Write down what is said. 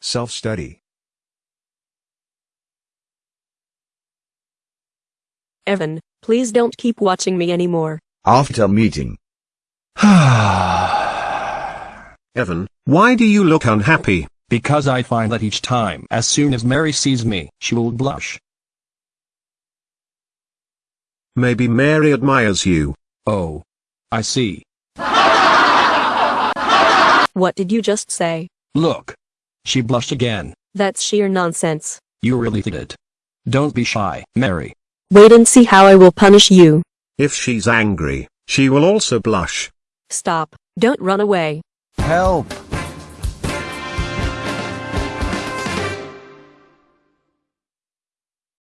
Self-study. Evan, please don't keep watching me anymore. After meeting. Evan, why do you look unhappy? Because I find that each time as soon as Mary sees me, she will blush. Maybe Mary admires you. Oh. I see. What did you just say? Look. She blushed again. That's sheer nonsense. You really did it. Don't be shy, Mary. Wait and see how I will punish you. If she's angry, she will also blush. Stop. Don't run away. Help!